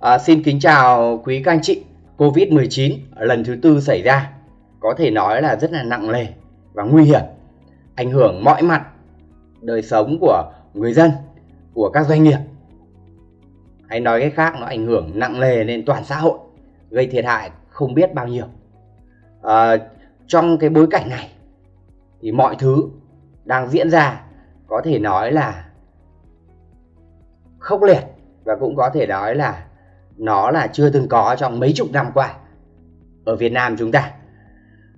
À, xin kính chào quý các anh chị. Covid-19 lần thứ tư xảy ra có thể nói là rất là nặng nề và nguy hiểm, ảnh hưởng mọi mặt đời sống của người dân, của các doanh nghiệp. Hay nói cách khác nó ảnh hưởng nặng nề lên toàn xã hội, gây thiệt hại không biết bao nhiêu. À, trong cái bối cảnh này thì mọi thứ đang diễn ra có thể nói là khốc liệt và cũng có thể nói là nó là chưa từng có trong mấy chục năm qua ở Việt Nam chúng ta.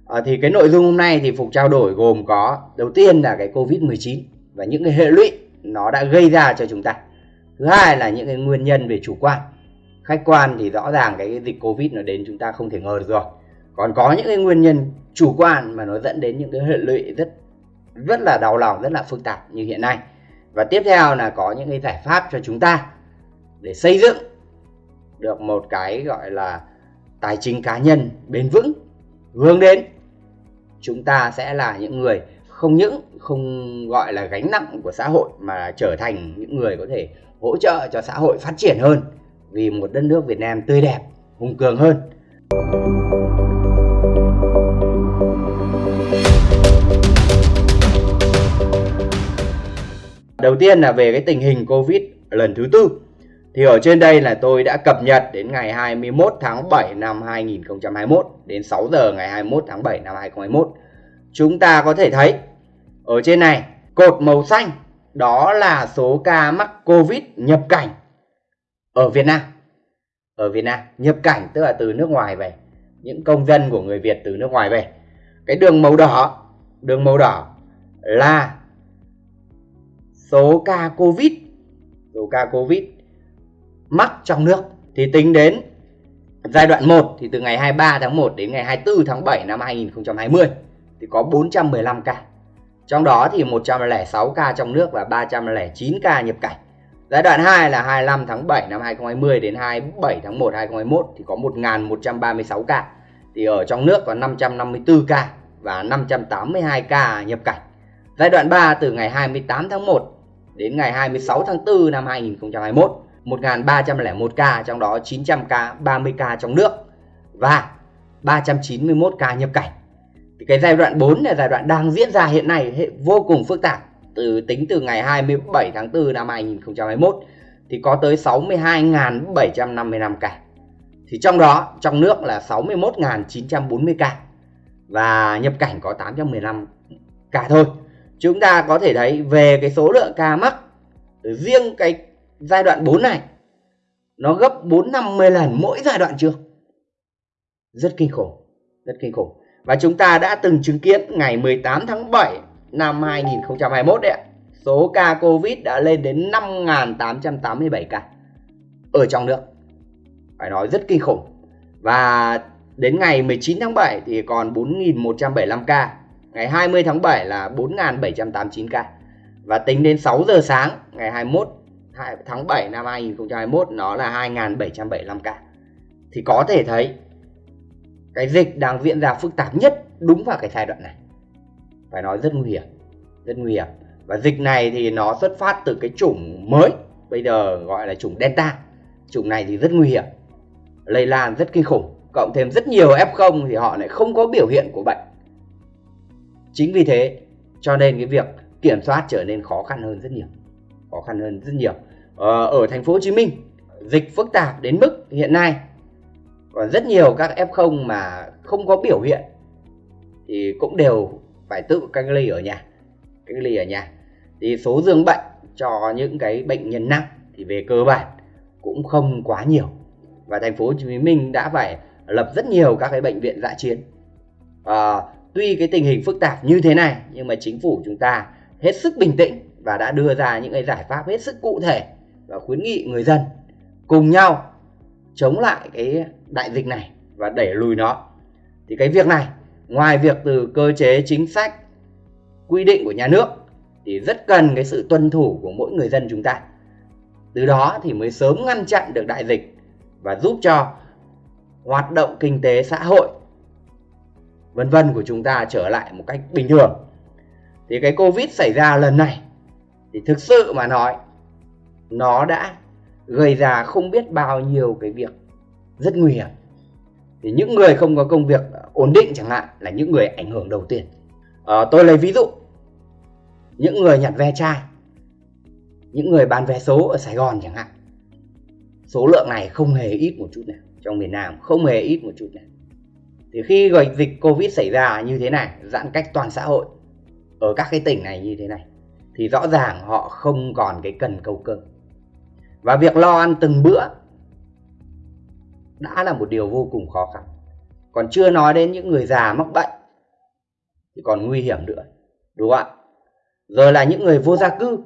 À, thì cái nội dung hôm nay thì Phục trao đổi gồm có đầu tiên là cái Covid-19 và những cái hệ lụy nó đã gây ra cho chúng ta. Thứ hai là những cái nguyên nhân về chủ quan. Khách quan thì rõ ràng cái dịch Covid nó đến chúng ta không thể ngờ được rồi. Còn có những cái nguyên nhân chủ quan mà nó dẫn đến những cái hệ lụy rất rất là đau lòng, rất là phức tạp như hiện nay. Và tiếp theo là có những cái giải pháp cho chúng ta để xây dựng được một cái gọi là tài chính cá nhân bền vững hướng đến chúng ta sẽ là những người không những không gọi là gánh nặng của xã hội mà trở thành những người có thể hỗ trợ cho xã hội phát triển hơn vì một đất nước Việt Nam tươi đẹp, hùng cường hơn. Đầu tiên là về cái tình hình Covid lần thứ tư. Thì ở trên đây là tôi đã cập nhật đến ngày 21 tháng 7 năm 2021 đến 6 giờ ngày 21 tháng 7 năm 2021. Chúng ta có thể thấy ở trên này cột màu xanh đó là số ca mắc Covid nhập cảnh ở Việt Nam. Ở Việt Nam nhập cảnh tức là từ nước ngoài về, những công dân của người Việt từ nước ngoài về. Cái đường màu đỏ, đường màu đỏ là số ca Covid, số ca Covid mắc trong nước thì tính đến giai đoạn 1 thì từ ngày 23 tháng 1 đến ngày 24 tháng 7 năm 2020 thì có 415 ca. Trong đó thì 106 ca trong nước và 309 ca nhập cảnh. Giai đoạn 2 là 25 tháng 7 năm 2020 đến 27 tháng 1 2021 thì có 1136 ca. Thì ở trong nước có 554 ca và 582 ca nhập cảnh. Giai đoạn 3 từ ngày 28 tháng 1 đến ngày 26 tháng 4 năm 2021 1.301 ca, trong đó 900 ca, 30 ca trong nước và 391 ca nhập cảnh. Thì cái giai đoạn 4 là giai đoạn đang diễn ra hiện nay vô cùng phức tạp. Từ tính từ ngày 27 tháng 4 năm 2021 thì có tới 62.755 ca. Thì trong đó trong nước là 61.940 ca và nhập cảnh có 815 ca thôi. Chúng ta có thể thấy về cái số lượng ca mắc riêng cái giai đoạn 4 này nó gấp 4 50 lần mỗi giai đoạn trước. Rất kinh khủng, rất kinh khủng. Và chúng ta đã từng chứng kiến ngày 18 tháng 7 năm 2021 đấy ạ. Số ca Covid đã lên đến 5.887 ca ở trong nước. Phải nói rất kinh khủng. Và đến ngày 19 tháng 7 thì còn 4.175 ca. Ngày 20 tháng 7 là 4.789 ca. Và tính đến 6 giờ sáng ngày 21 tháng 7 năm 2021 nó là 2.775 ca. Thì có thể thấy cái dịch đang diễn ra phức tạp nhất đúng vào cái giai đoạn này. Phải nói rất nguy hiểm, rất nguy hiểm. Và dịch này thì nó xuất phát từ cái chủng mới, bây giờ gọi là chủng Delta. Chủng này thì rất nguy hiểm, lây lan rất kinh khủng. Cộng thêm rất nhiều F0 thì họ lại không có biểu hiện của bệnh. Chính vì thế cho nên cái việc kiểm soát trở nên khó khăn hơn rất nhiều. Khó khăn hơn rất nhiều. Ờ, ở thành phố Hồ Chí Minh dịch phức tạp đến mức hiện nay. Còn rất nhiều các F0 mà không có biểu hiện thì cũng đều phải tự cách ly ở nhà cách ly ở nhà. Thì số dương bệnh cho những cái bệnh nhân nặng thì về cơ bản cũng không quá nhiều. Và thành phố Hồ Chí Minh đã phải lập rất nhiều các cái bệnh viện dã chiến. À, tuy cái tình hình phức tạp như thế này nhưng mà chính phủ chúng ta hết sức bình tĩnh và đã đưa ra những cái giải pháp hết sức cụ thể và khuyến nghị người dân cùng nhau chống lại cái đại dịch này và đẩy lùi nó. Thì cái việc này, ngoài việc từ cơ chế chính sách, quy định của nhà nước thì rất cần cái sự tuân thủ của mỗi người dân chúng ta. Từ đó thì mới sớm ngăn chặn được đại dịch và giúp cho hoạt động kinh tế xã hội, vân vân của chúng ta trở lại một cách bình thường. Thì cái covid xảy ra lần này thì thực sự mà nói nó đã gây ra không biết bao nhiêu cái việc rất nguy hiểm. Thì những người không có công việc ổn định chẳng hạn là những người ảnh hưởng đầu tiên. À, tôi lấy ví dụ. Những người nhặt ve chai những người bán vé số ở Sài Gòn chẳng hạn. Số lượng này không hề ít một chút nào trong miền Nam không hề ít một chút nào. Thì khi dịch Covid xảy ra như thế này giãn cách toàn xã hội ở các cái tỉnh này như thế này thì rõ ràng họ không còn cái cần câu cơm và việc lo ăn từng bữa đã là một điều vô cùng khó khăn. Còn chưa nói đến những người già mắc bệnh thì còn nguy hiểm nữa đúng không ạ? Rồi là những người vô gia cư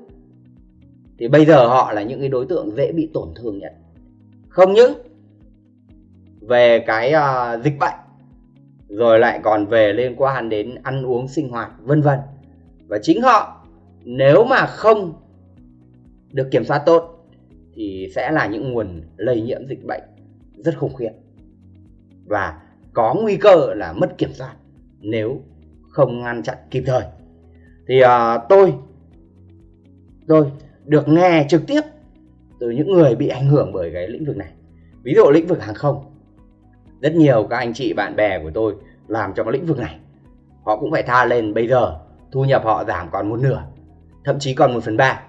thì bây giờ họ là những cái đối tượng dễ bị tổn thương nhất. Không những về cái uh, dịch bệnh rồi lại còn về liên quan đến ăn uống sinh hoạt vân vân. Và chính họ nếu mà không được kiểm soát tốt thì sẽ là những nguồn lây nhiễm dịch bệnh rất khủng khiếp. Và có nguy cơ là mất kiểm soát nếu không ngăn chặn kịp thời. Thì uh, tôi tôi được nghe trực tiếp từ những người bị ảnh hưởng bởi cái lĩnh vực này. Ví dụ lĩnh vực hàng không rất nhiều các anh chị bạn bè của tôi làm trong cái lĩnh vực này. Họ cũng phải tha lên bây giờ thu nhập họ giảm còn một nửa thậm chí còn một phần ba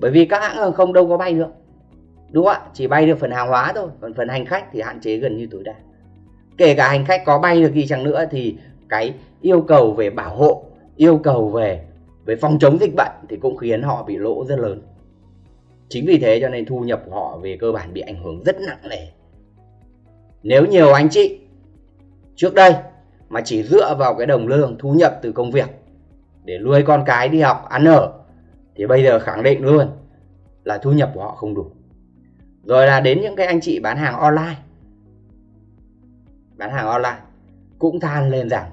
bởi vì các hãng hàng không đâu có bay được. Đúng không ạ? Chỉ bay được phần hàng hóa thôi. Còn phần hành khách thì hạn chế gần như tối đa. Kể cả hành khách có bay được gì chẳng nữa thì cái yêu cầu về bảo hộ, yêu cầu về về phòng chống dịch bệnh thì cũng khiến họ bị lỗ rất lớn. Chính vì thế cho nên thu nhập của họ về cơ bản bị ảnh hưởng rất nặng nề. Nếu nhiều anh chị trước đây mà chỉ dựa vào cái đồng lương thu nhập từ công việc để nuôi con cái đi học, ăn ở thì bây giờ khẳng định luôn là thu nhập của họ không đủ. Rồi là đến những cái anh chị bán hàng online. Bán hàng online cũng than lên rằng,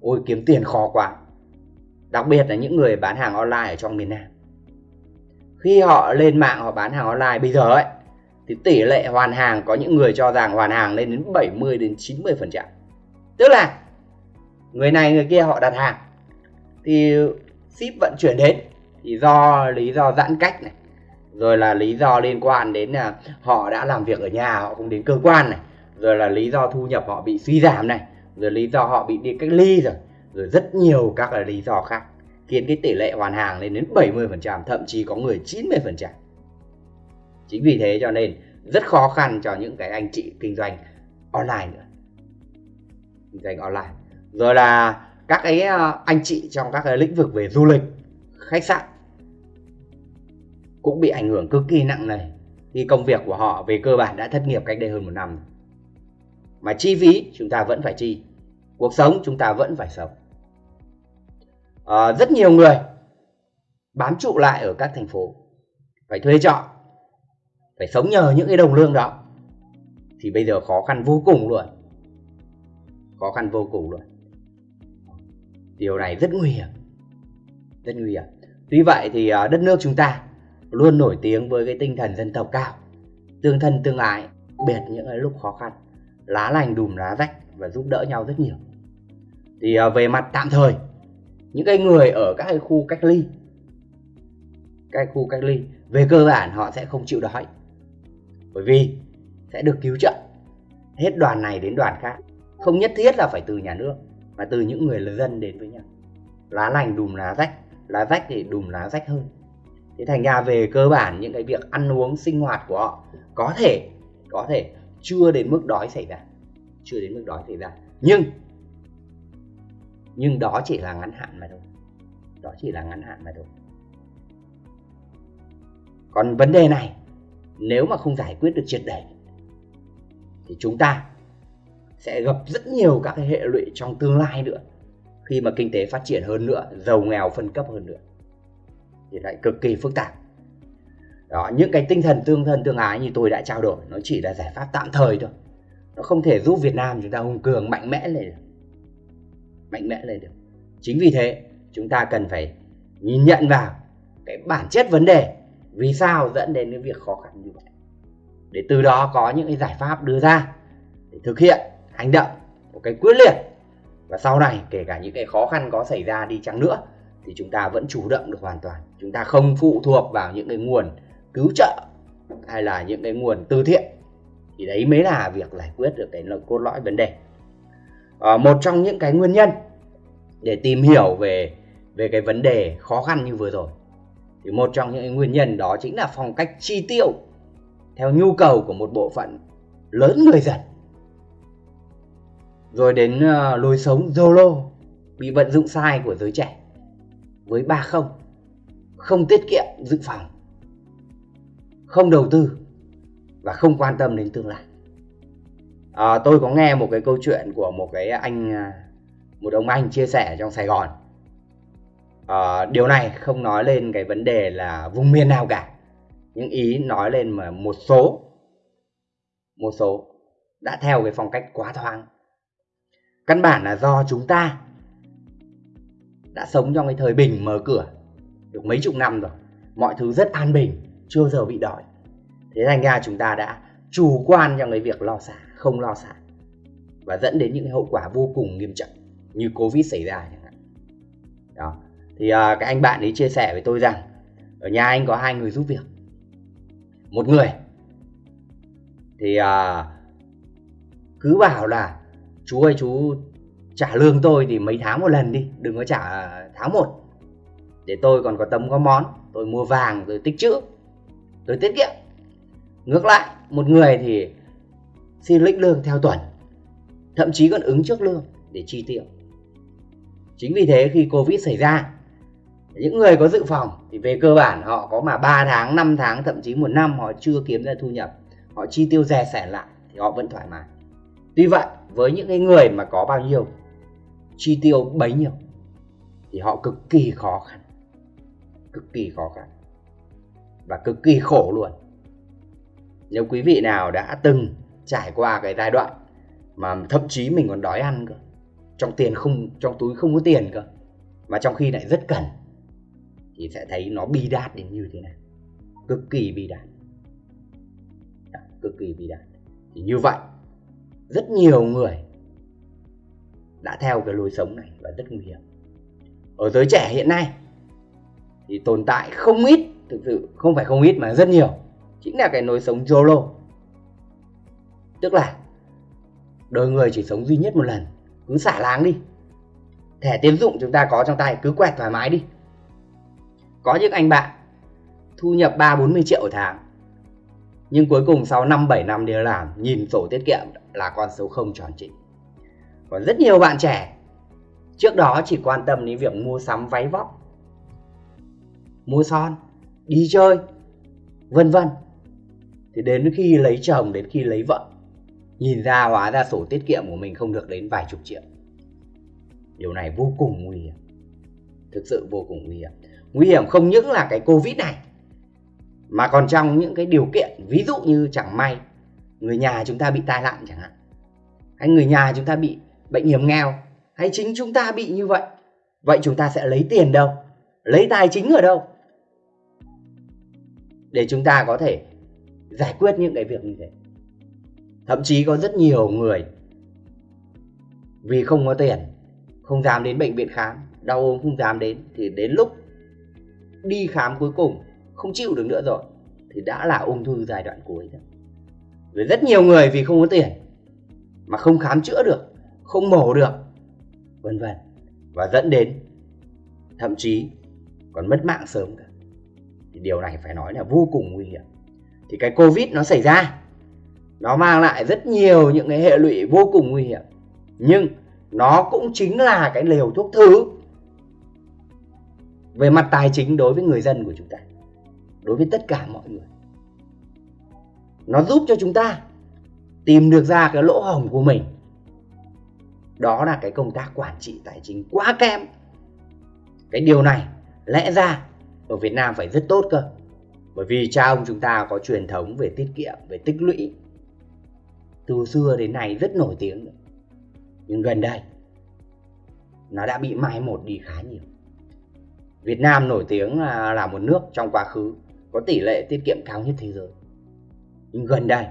ôi, kiếm tiền khó quá. Đặc biệt là những người bán hàng online ở trong miền Nam. Khi họ lên mạng họ bán hàng online, bây giờ ấy, thì tỷ lệ hoàn hàng có những người cho rằng hoàn hàng lên đến 70 đến 90 phần trăm. Tức là người này người kia họ đặt hàng, thì ship vận chuyển đến thì do lý do giãn cách này, rồi là lý do liên quan đến là họ đã làm việc ở nhà, họ không đến cơ quan này, rồi là lý do thu nhập họ bị suy giảm này, rồi lý do họ bị đi cách ly rồi rồi rất nhiều các là lý do khác, khiến cái tỷ lệ hoàn hàng lên đến 70% thậm chí có người 90% chính vì thế cho nên rất khó khăn cho những cái anh chị kinh doanh online nữa. Kinh doanh online. Rồi là các cái à, anh chị trong các cái lĩnh vực về du lịch, khách sạn cũng bị ảnh hưởng cực kỳ nặng nề khi công việc của họ về cơ bản đã thất nghiệp cách đây hơn một năm. Mà chi phí chúng ta vẫn phải chi cuộc sống chúng ta vẫn phải sống. À, rất nhiều người bám trụ lại ở các thành phố phải thuê trọ phải sống nhờ những cái đồng lương đó. Thì bây giờ khó khăn vô cùng luôn khó khăn vô cùng luôn. Điều này rất nguy hiểm rất nguy hiểm. Tuy vậy thì ờ, đất nước chúng ta luôn nổi tiếng với cái tinh thần dân tộc cao. Tương thân tương ái, biệt những cái lúc khó khăn, lá lành đùm lá rách và giúp đỡ nhau rất nhiều. Thì à, về mặt tạm thời, những cái người ở các cái khu cách ly các khu cách ly, về cơ bản họ sẽ không chịu đói. Bởi vì sẽ được cứu trợ. Hết đoàn này đến đoàn khác. Không nhất thiết là phải từ nhà nước, mà từ những người dân đến với nhau. Lá lành đùm lá rách lá rách thì đùm lá rách hơn thế thành ra về cơ bản những cái việc ăn uống, sinh hoạt của họ có thể có thể chưa đến mức đói xảy ra, chưa đến mức đói xảy ra. Nhưng nhưng đó chỉ là ngắn hạn mà thôi. Đó chỉ là ngắn hạn mà thôi. Còn vấn đề này, nếu mà không giải quyết được triệt để, thì chúng ta sẽ gặp rất nhiều các cái hệ lụy trong tương lai nữa. Khi mà kinh tế phát triển hơn nữa, giàu nghèo phân cấp hơn nữa thì lại cực kỳ phức tạp. Đó, những cái tinh thần tương thân tương ái như tôi đã trao đổi, nó chỉ là giải pháp tạm thời thôi. Nó không thể giúp Việt Nam chúng ta hùng cường mạnh mẽ lên được. Mạnh mẽ lên được. Chính vì thế, chúng ta cần phải nhìn nhận vào cái bản chất vấn đề, vì sao dẫn đến cái việc khó khăn như vậy. Để từ đó có những cái giải pháp đưa ra để thực hiện hành động một cái quyết liệt. Và sau này, kể cả những cái khó khăn có xảy ra đi chăng nữa thì chúng ta vẫn chủ động được hoàn toàn. Chúng ta không phụ thuộc vào những cái nguồn cứu trợ hay là những cái nguồn từ thiện. Thì đấy mới là việc giải quyết được cái cốt lõi vấn đề. À, một trong những cái nguyên nhân để tìm hiểu về về cái vấn đề khó khăn như vừa rồi thì một trong những nguyên nhân đó chính là phong cách chi tiêu theo nhu cầu của một bộ phận lớn người dân. Rồi đến uh, lối sống Zolo bị vận dụng sai của giới trẻ với ba không. Không tiết kiệm dự phòng không đầu tư và không quan tâm đến tương lai. À, tôi có nghe một cái câu chuyện của một cái anh à, một ông anh chia sẻ trong Sài Gòn. À, điều này không nói lên cái vấn đề là vùng miền nào cả những ý nói lên mà một số một số đã theo cái phong cách quá thoáng. Căn bản là do chúng ta đã sống trong cái thời bình mở cửa được mấy chục năm rồi. Mọi thứ rất an bình chưa giờ bị đói. Thế thành ra chúng ta đã chủ quan trong cái việc lo xả không lo xả và dẫn đến những hậu quả vô cùng nghiêm trọng như covid xảy ra chẳng hạn. Đó. Thì uh, cái anh bạn ấy chia sẻ với tôi rằng ở nhà anh có hai người giúp việc. Một người thì uh, cứ bảo là chú ơi chú trả lương tôi thì mấy tháng một lần đi, đừng có trả tháng một. Để tôi còn có tấm có món, tôi mua vàng rồi tích trữ tôi tiết kiệm. Ngược lại, một người thì xin lĩnh lương theo tuần, thậm chí còn ứng trước lương để chi tiêu. Chính vì thế khi covid xảy ra, những người có dự phòng thì về cơ bản họ có mà 3 tháng 5 tháng, thậm chí một năm họ chưa kiếm ra thu nhập, họ chi tiêu rẻ sẻ lại thì họ vẫn thoải mái. Tuy vậy, với những cái người mà có bao nhiêu chi tiêu bấy nhiêu, thì họ cực kỳ khó khăn, cực kỳ khó khăn và cực kỳ khổ luôn. Nếu quý vị nào đã từng trải qua cái giai đoạn mà thậm chí mình còn đói ăn cơ, trong tiền không, trong túi không có tiền cơ, mà trong khi lại rất cần, thì sẽ thấy nó bi đát đến như thế này. Cực kỳ bi đát. Cực kỳ bi đát. Thì như vậy, rất nhiều người đã theo cái lối sống này và rất nguy hiểm. Ở giới trẻ hiện nay thì tồn tại không ít, thực sự không phải không ít mà rất nhiều, chính là cái lối sống YOLO. Tức là đời người chỉ sống duy nhất một lần, cứ xả láng đi. Thẻ tiến dụng chúng ta có trong tay, cứ quẹt thoải mái đi. Có những anh bạn thu nhập 3-40 triệu một tháng, nhưng cuối cùng sau 5-7 năm đi làm, nhìn sổ tiết kiệm là con số không tròn chỉnh còn rất nhiều bạn trẻ, trước đó chỉ quan tâm đến việc mua sắm váy vóc, mua son, đi chơi, vân vân. Thì đến khi lấy chồng, đến khi lấy vợ, nhìn ra hóa ra sổ tiết kiệm của mình không được đến vài chục triệu. Điều này vô cùng nguy hiểm. Thực sự vô cùng nguy hiểm. Nguy hiểm không những là cái covid này, mà còn trong những cái điều kiện, ví dụ như chẳng may người nhà chúng ta bị tai nạn chẳng hạn, hay người nhà chúng ta bị bệnh hiểm nghèo hay chính chúng ta bị như vậy? Vậy chúng ta sẽ lấy tiền đâu? Lấy tài chính ở đâu? Để chúng ta có thể giải quyết những cái việc như thế. Thậm chí có rất nhiều người vì không có tiền không dám đến bệnh viện khám đau ốm không dám đến thì đến lúc đi khám cuối cùng không chịu được nữa rồi thì đã là ung thư giai đoạn cuối rồi. Với rất nhiều người vì không có tiền mà không khám chữa được, không mổ được, vân vân và dẫn đến thậm chí còn mất mạng sớm cả. Thì điều này phải nói là vô cùng nguy hiểm. Thì cái Covid nó xảy ra nó mang lại rất nhiều những cái hệ lụy vô cùng nguy hiểm. Nhưng nó cũng chính là cái liều thuốc thứ về mặt tài chính đối với người dân của chúng ta đối với tất cả mọi người nó giúp cho chúng ta tìm được ra cái lỗ hổng của mình đó là cái công tác quản trị tài chính quá kém. Cái điều này lẽ ra ở Việt Nam phải rất tốt cơ. Bởi vì cha ông chúng ta có truyền thống về tiết kiệm về tích lũy. Từ xưa đến nay rất nổi tiếng. Nhưng gần đây nó đã bị mai một đi khá nhiều. Việt Nam nổi tiếng là, là một nước trong quá khứ có tỷ lệ tiết kiệm cao nhất thế giới. Nhưng gần đây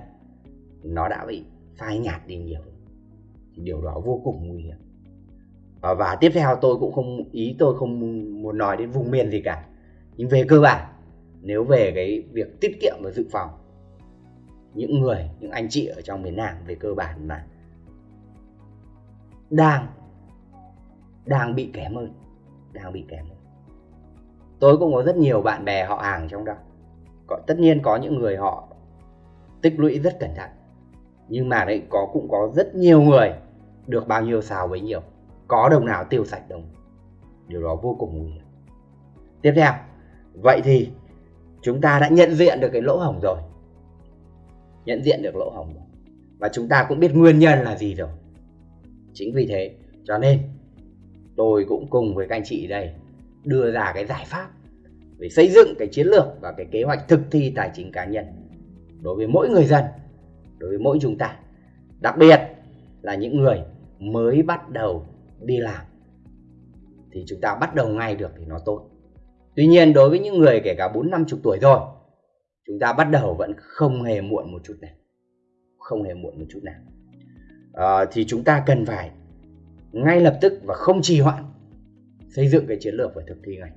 nó đã bị phai nhạt đi nhiều thì điều đó vô cùng nguy hiểm. Và, tiếp theo tôi cũng không ý tôi không muốn nói đến vùng miền gì cả. Nhưng về cơ bản nếu về cái việc tiết kiệm và dự phòng những người những anh chị ở trong miền Nam về cơ bản là đang đang bị kém hơn đang bị kém hơn. Tôi cũng có rất nhiều bạn bè họ hàng trong đó. Có, tất nhiên có những người họ tích lũy rất cẩn thận nhưng mà đấy có cũng có rất nhiều người được bao nhiêu xào bấy nhiêu có đồng nào tiêu sạch đồng. Điều đó vô cùng nguy hiểm. Tiếp theo, vậy thì chúng ta đã nhận diện được cái lỗ hổng rồi. Nhận diện được lỗ hổng rồi. Và chúng ta cũng biết nguyên nhân là gì rồi. Chính vì thế, cho nên tôi cũng cùng với các anh chị đây đưa ra cái giải pháp để xây dựng cái chiến lược và cái kế hoạch thực thi tài chính cá nhân đối với mỗi người dân, đối với mỗi chúng ta. Đặc biệt là những người mới bắt đầu đi làm. Thì chúng ta bắt đầu ngay được thì nó tốt. Tuy nhiên đối với những người kể cả bốn năm chục tuổi rồi chúng ta bắt đầu vẫn không hề muộn một chút nào không hề muộn một chút nào. À, thì chúng ta cần phải ngay lập tức và không trì hoãn xây dựng cái chiến lược và thực thi ngay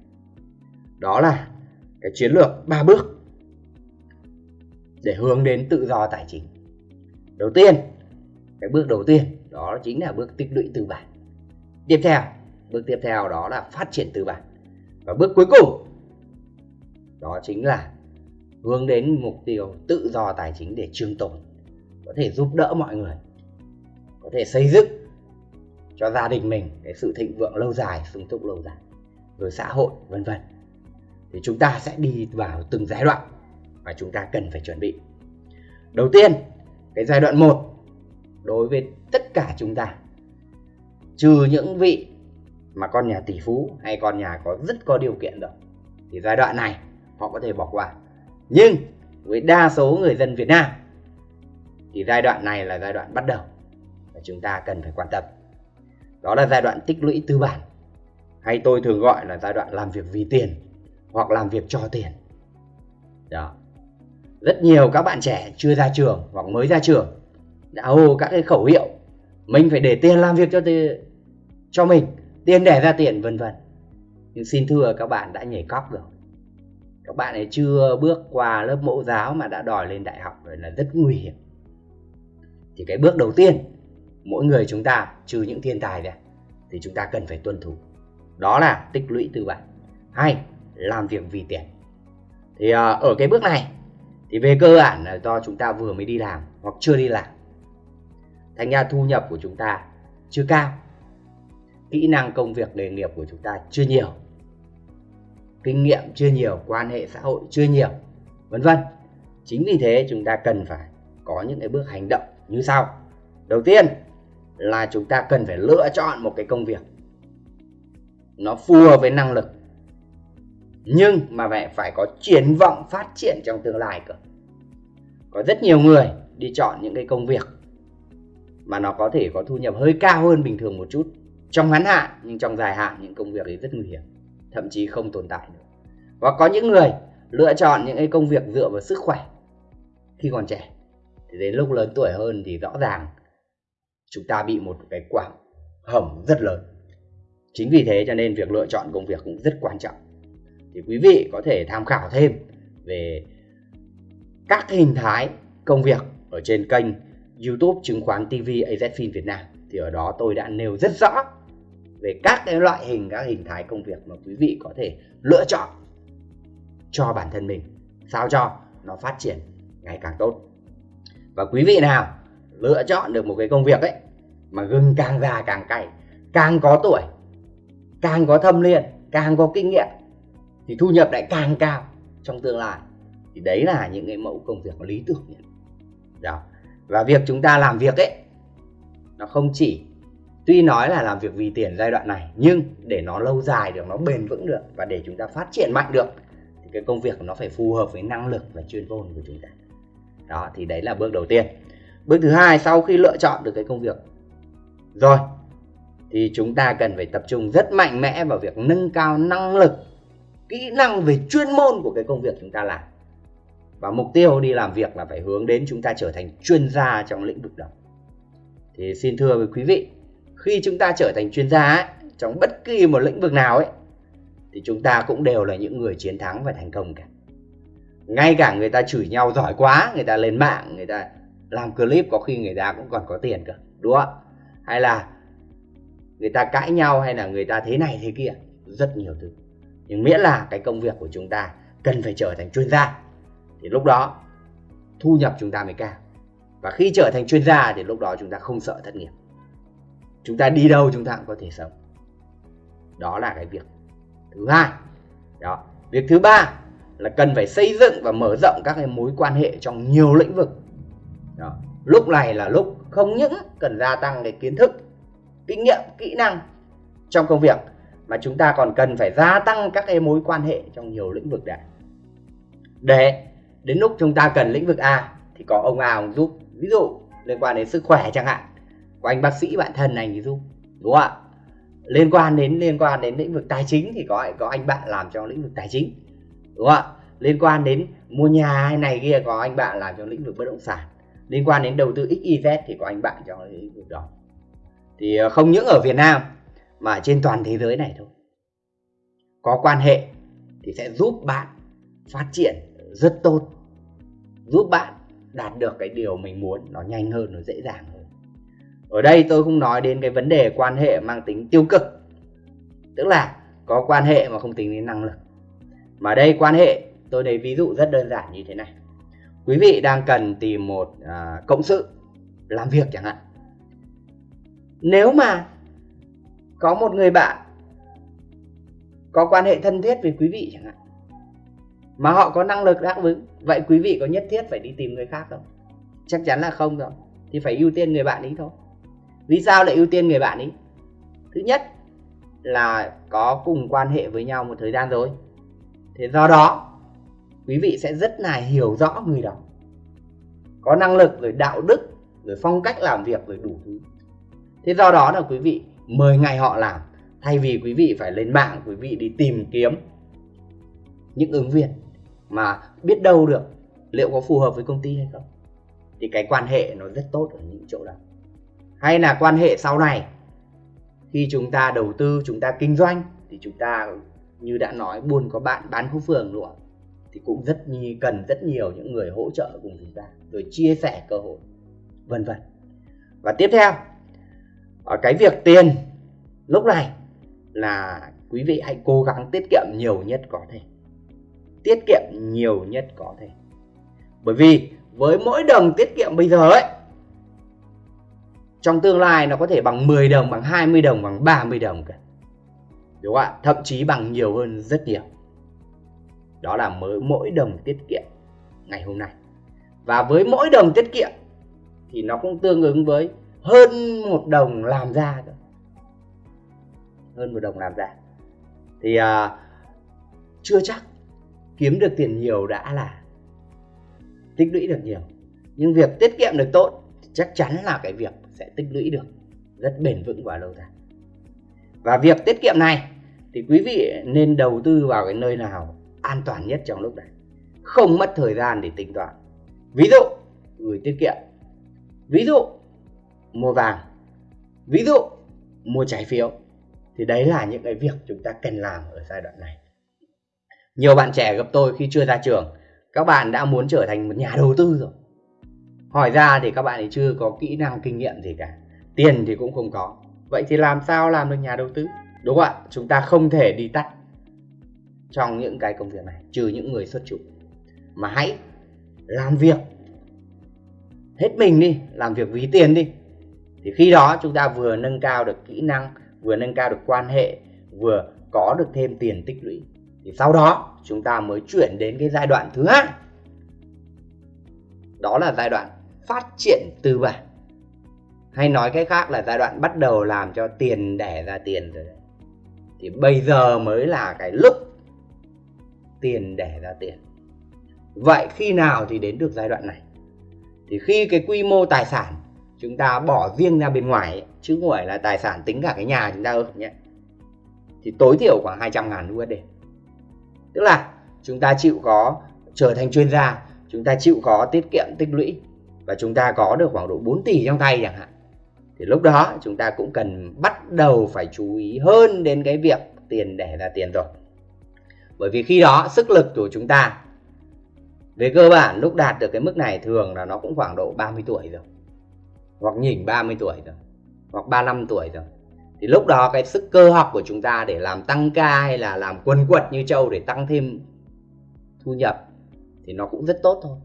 đó là cái chiến lược ba bước để hướng đến tự do tài chính. Đầu tiên cái bước đầu tiên đó chính là bước tích lũy tư bản. Tiếp theo, bước tiếp theo đó là phát triển tư bản. Và bước cuối cùng, đó chính là hướng đến mục tiêu tự do tài chính để trường tồn, có thể giúp đỡ mọi người, có thể xây dựng cho gia đình mình cái sự thịnh vượng lâu dài, sung túc lâu dài, rồi xã hội, vân vân. Thì chúng ta sẽ đi vào từng giai đoạn mà chúng ta cần phải chuẩn bị. Đầu tiên, cái giai đoạn 1 đối với tất cả chúng ta. Trừ những vị mà con nhà tỷ phú hay con nhà có rất có điều kiện rồi thì giai đoạn này, họ có thể bỏ qua. Nhưng với đa số người dân Việt Nam, thì giai đoạn này là giai đoạn bắt đầu và chúng ta cần phải quan tâm. Đó là giai đoạn tích lũy tư bản, hay tôi thường gọi là giai đoạn làm việc vì tiền hoặc làm việc cho tiền. Đó. Rất nhiều các bạn trẻ chưa ra trường hoặc mới ra trường đã hô các cái khẩu hiệu mình phải để tiền làm việc cho tiền, cho mình tiền để ra tiền vân vân. Nhưng xin thưa các bạn đã nhảy cóc rồi. Các bạn ấy chưa bước qua lớp mẫu giáo mà đã đòi lên đại học rồi là rất nguy hiểm. Thì cái bước đầu tiên mỗi người chúng ta trừ những thiên tài ra thì chúng ta cần phải tuân thủ. Đó là tích lũy tư bản hay làm việc vì tiền. Thì à, ở cái bước này thì về cơ bản là do chúng ta vừa mới đi làm hoặc chưa đi làm thành ra thu nhập của chúng ta chưa cao. Kỹ năng công việc nghề nghiệp của chúng ta chưa nhiều. Kinh nghiệm chưa nhiều, quan hệ xã hội chưa nhiều, vân vân. Chính vì thế chúng ta cần phải có những cái bước hành động như sau. Đầu tiên là chúng ta cần phải lựa chọn một cái công việc nó phù hợp với năng lực, nhưng mà phải phải có triển vọng phát triển trong tương lai cơ. Có rất nhiều người đi chọn những cái công việc mà nó có thể có thu nhập hơi cao hơn bình thường một chút. Trong ngắn hạn, nhưng trong dài hạn, những công việc ấy rất nguy hiểm, thậm chí không tồn tại nữa. Và có những người lựa chọn những cái công việc dựa vào sức khỏe khi còn trẻ. Thì đến lúc lớn tuổi hơn thì rõ ràng chúng ta bị một cái quả hầm rất lớn. Chính vì thế cho nên việc lựa chọn công việc cũng rất quan trọng. Thì quý vị có thể tham khảo thêm về các hình thái công việc ở trên kênh YouTube chứng khoán TV AZFIN Việt Nam. Thì ở đó tôi đã nêu rất rõ về các cái loại hình, các hình thái công việc mà quý vị có thể lựa chọn cho bản thân mình, sao cho nó phát triển ngày càng tốt. Và quý vị nào lựa chọn được một cái công việc ấy mà gừng càng già càng cay, càng có tuổi, càng có thâm liên càng có kinh nghiệm, thì thu nhập lại càng cao trong tương lai, thì đấy là những cái mẫu công việc lý tưởng nhất. Đó và việc chúng ta làm việc ấy, nó không chỉ, tuy nói là làm việc vì tiền giai đoạn này, nhưng để nó lâu dài được, nó bền vững được và để chúng ta phát triển mạnh được, thì cái công việc nó phải phù hợp với năng lực và chuyên môn của chúng ta. Đó, thì đấy là bước đầu tiên. Bước thứ hai, sau khi lựa chọn được cái công việc rồi, thì chúng ta cần phải tập trung rất mạnh mẽ vào việc nâng cao năng lực, kỹ năng về chuyên môn của cái công việc chúng ta làm và mục tiêu đi làm việc là phải hướng đến chúng ta trở thành chuyên gia trong lĩnh vực đó. Thì xin thưa với quý vị khi chúng ta trở thành chuyên gia ấy, trong bất kỳ một lĩnh vực nào ấy thì chúng ta cũng đều là những người chiến thắng và thành công cả. Ngay cả người ta chửi nhau giỏi quá người ta lên mạng người ta làm clip có khi người ta cũng còn có tiền cơ đúng không hay là người ta cãi nhau hay là người ta thế này thế kia rất nhiều thứ. Nhưng miễn là cái công việc của chúng ta cần phải trở thành chuyên gia thì lúc đó thu nhập chúng ta mới cao. Và khi trở thành chuyên gia thì lúc đó chúng ta không sợ thất nghiệp. Chúng ta đi đâu chúng ta cũng có thể sống. Đó là cái việc thứ hai. Đó, việc thứ ba là cần phải xây dựng và mở rộng các cái mối quan hệ trong nhiều lĩnh vực. Đó. lúc này là lúc không những cần gia tăng cái kiến thức, kinh nghiệm, kỹ năng trong công việc, mà chúng ta còn cần phải gia tăng các cái mối quan hệ trong nhiều lĩnh vực đã để đến lúc chúng ta cần lĩnh vực A, thì có ông A, ông giúp. Ví dụ, liên quan đến sức khỏe chẳng hạn. Của anh bác sĩ bạn thân này thì giúp, đúng không ạ? Liên quan đến, liên quan đến lĩnh vực tài chính thì có có anh bạn làm trong lĩnh vực tài chính, đúng không ạ? Liên quan đến mua nhà hay này kia, có anh bạn làm trong lĩnh vực bất động sản. Liên quan đến đầu tư XYZ thì có anh bạn trong lĩnh vực đó. Thì ờ, không những ở Việt Nam, mà trên toàn thế giới này thôi. Có quan hệ thì sẽ giúp bạn phát triển rất tốt. Giúp bạn đạt được cái điều mình muốn nó nhanh hơn nó dễ dàng hơn. Ở đây tôi không nói đến cái vấn đề quan hệ mang tính tiêu cực. Tức là có quan hệ mà không tính đến năng lực. Mà đây quan hệ tôi lấy ví dụ rất đơn giản như thế này. Quý vị đang cần tìm một à, cộng sự làm việc chẳng hạn. Nếu mà có một người bạn có quan hệ thân thiết với quý vị chẳng hạn mà họ có năng lực đáp ứng. Vậy quý vị có nhất thiết phải đi tìm người khác không? Chắc chắn là không rồi. Thì phải ưu tiên người bạn ấy thôi. Vì sao lại ưu tiên người bạn ấy? Thứ nhất là có cùng quan hệ với nhau một thời gian rồi. Thế do đó, quý vị sẽ rất là hiểu rõ người đó. Có năng lực rồi đạo đức, rồi phong cách làm việc, rồi đủ thứ. Thế do đó là quý vị mời ngày họ làm, thay vì quý vị phải lên mạng, quý vị đi tìm kiếm những ứng viên mà biết đâu được liệu có phù hợp với công ty hay không. Thì cái quan hệ nó rất tốt ở những chỗ đó. Hay là quan hệ sau này, khi chúng ta đầu tư, chúng ta kinh doanh, thì chúng ta, như đã nói, buôn có bạn, bán có phường luôn thì cũng rất nhi, cần rất nhiều những người hỗ trợ cùng chúng ta, rồi chia sẻ cơ hội, vân vân. Và tiếp theo, ở cái việc tiền, lúc này là quý vị hãy cố gắng tiết kiệm nhiều nhất có thể tiết kiệm nhiều nhất có thể. Bởi vì với mỗi đồng tiết kiệm bây giờ ấy trong tương lai nó có thể bằng 10 đồng bằng 20 đồng bằng 30 đồng cả. Đúng không ạ? Thậm chí bằng nhiều hơn rất nhiều. Đó là mới mỗi đồng tiết kiệm ngày hôm nay. Và với mỗi đồng tiết kiệm thì nó cũng tương ứng với hơn một đồng làm ra hơn một đồng làm ra. Thì à, chưa chắc kiếm được tiền nhiều đã là tích lũy được nhiều. Nhưng việc tiết kiệm được tốt chắc chắn là cái việc sẽ tích lũy được rất bền vững và lâu dài. Và việc tiết kiệm này thì quý vị nên đầu tư vào cái nơi nào an toàn nhất trong lúc này. Không mất thời gian để tính toán. Ví dụ, gửi tiết kiệm. Ví dụ, mua vàng. Ví dụ, mua trái phiếu. Thì đấy là những cái việc chúng ta cần làm ở giai đoạn này nhiều bạn trẻ gặp tôi khi chưa ra trường. Các bạn đã muốn trở thành một nhà đầu tư rồi. Hỏi ra thì các bạn ấy chưa có kỹ năng, kinh nghiệm gì cả. Tiền thì cũng không có. Vậy thì làm sao làm được nhà đầu tư? Đúng không ạ? Chúng ta không thể đi tắt trong những cái công việc này, trừ những người xuất chủ. Mà hãy làm việc. Hết mình đi, làm việc ví tiền đi. Thì khi đó chúng ta vừa nâng cao được kỹ năng, vừa nâng cao được quan hệ, vừa có được thêm tiền tích lũy thì sau đó chúng ta mới chuyển đến cái giai đoạn thứ hai. Đó là giai đoạn phát triển tư bản. Hay nói cách khác là giai đoạn bắt đầu làm cho tiền đẻ ra tiền rồi đấy. Thì bây giờ mới là cái lúc tiền đẻ ra tiền. Vậy khi nào thì đến được giai đoạn này? Thì khi cái quy mô tài sản chúng ta bỏ riêng ra bên ngoài ấy, chứ không phải là tài sản tính cả cái nhà chúng ta ơ nhé. Thì tối thiểu khoảng 200 ngàn USD tức là chúng ta chịu có trở thành chuyên gia, chúng ta chịu có tiết kiệm tích lũy và chúng ta có được khoảng độ 4 tỷ trong tay chẳng hạn. Thì lúc đó chúng ta cũng cần bắt đầu phải chú ý hơn đến cái việc tiền để là tiền rồi. Bởi vì khi đó sức lực của chúng ta về cơ bản lúc đạt được cái mức này thường là nó cũng khoảng độ 30 tuổi rồi, hoặc nhỉnh 30 tuổi rồi, hoặc 35 tuổi rồi thì lúc đó cái sức cơ học của chúng ta để làm tăng ca hay là làm quần quật như châu để tăng thêm thu nhập thì nó cũng rất tốt thôi.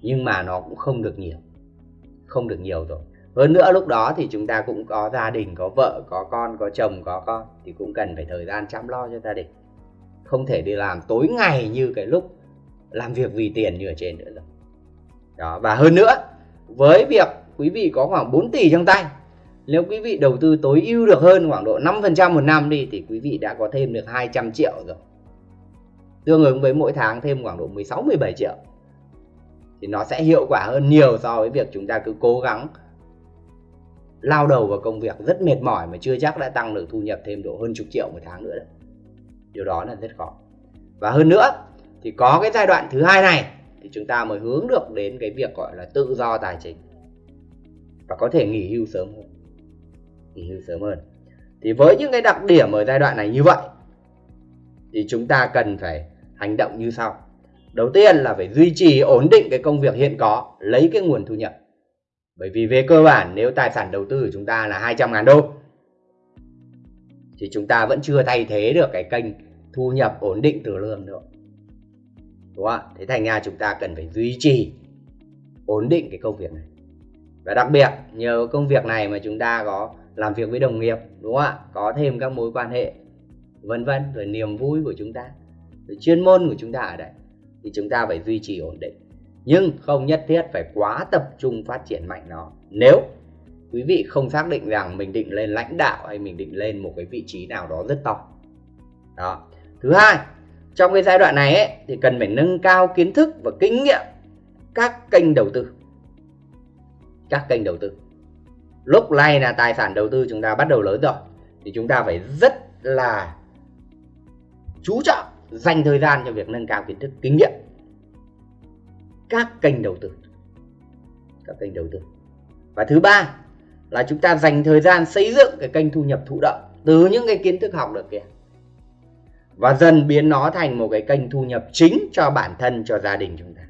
Nhưng mà nó cũng không được nhiều, không được nhiều rồi. Hơn nữa lúc đó thì chúng ta cũng có gia đình, có vợ, có con, có chồng, có con, thì cũng cần phải thời gian chăm lo cho gia đình. Không thể đi làm tối ngày như cái lúc làm việc vì tiền như ở trên nữa rồi. Đó, và hơn nữa, với việc quý vị có khoảng 4 tỷ trong tay nếu quý vị đầu tư tối ưu được hơn khoảng độ 5% một năm đi, thì quý vị đã có thêm được 200 triệu rồi. Tương ứng với mỗi tháng thêm khoảng độ 16 17 triệu. Thì nó sẽ hiệu quả hơn nhiều so với việc chúng ta cứ cố gắng lao đầu vào công việc rất mệt mỏi mà chưa chắc đã tăng được thu nhập thêm độ hơn chục triệu một tháng nữa đấy. Điều đó là rất khó. Và hơn nữa, thì có cái giai đoạn thứ hai này, thì chúng ta mới hướng được đến cái việc gọi là tự do tài chính. Và có thể nghỉ hưu sớm hơn nghỉ hưu sớm hơn. Thì với những cái đặc điểm ở giai đoạn này như vậy, thì chúng ta cần phải hành động như sau. Đầu tiên là phải duy trì ổn định cái công việc hiện có, lấy cái nguồn thu nhập. Bởi vì về cơ bản, nếu tài sản đầu tư của chúng ta là 200 ngàn đô, thì chúng ta vẫn chưa thay thế được cái kênh thu nhập ổn định từ lương nữa. Đúng không ạ? Thế thành ra chúng ta cần phải duy trì ổn định cái công việc này. Và đặc biệt, nhờ công việc này mà chúng ta có làm việc với đồng nghiệp đúng không ạ? Có thêm các mối quan hệ vân vân rồi niềm vui của chúng ta rồi chuyên môn của chúng ta ở đây. Thì chúng ta phải duy trì ổn định. Nhưng không nhất thiết phải quá tập trung phát triển mạnh nó. Nếu quý vị không xác định rằng mình định lên lãnh đạo hay mình định lên một cái vị trí nào đó rất to. Đó. Thứ hai trong cái giai đoạn này ấy, thì cần phải nâng cao kiến thức và kinh nghiệm các kênh đầu tư. Các kênh đầu tư lúc này là tài sản đầu tư chúng ta bắt đầu lớn rồi. Thì chúng ta phải rất là chú trọng dành thời gian cho việc nâng cao kiến thức kinh nghiệm. Các kênh đầu tư. Các kênh đầu tư. Và thứ ba là chúng ta dành thời gian xây dựng cái kênh thu nhập thụ động từ những cái kiến thức học được kìa, và dần biến nó thành một cái kênh thu nhập chính cho bản thân cho gia đình chúng ta.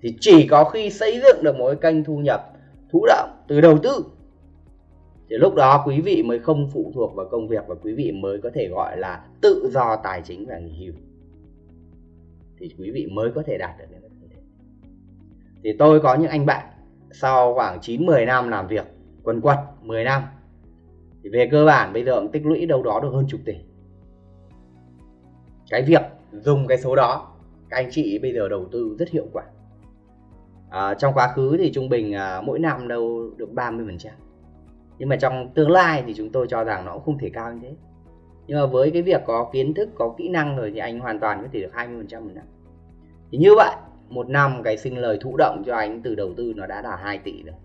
Thì chỉ có khi xây dựng được một cái kênh thu nhập thụ động từ đầu tư. Thì lúc đó quý vị mới không phụ thuộc vào công việc và quý vị mới có thể gọi là tự do tài chính và nghỉ hưu. Thì quý vị mới có thể đạt được những như thế thì tôi có những anh bạn sau khoảng 9-10 năm làm việc, quần quật 10 năm, thì về cơ bản bây giờ cũng tích lũy đâu đó được hơn chục tỷ. Cái việc dùng cái số đó, các anh chị bây giờ đầu tư rất hiệu quả à, trong quá khứ thì trung bình à, mỗi năm đâu được 30 phần trăm. Nhưng mà trong tương lai thì chúng tôi cho rằng nó cũng không thể cao như thế. Nhưng mà với cái việc có kiến thức có kỹ năng rồi thì anh hoàn toàn có thể được 20 phần trăm một năm. Thì như vậy một năm cái sinh lời thụ động cho anh từ đầu tư nó đã là 2 tỷ rồi.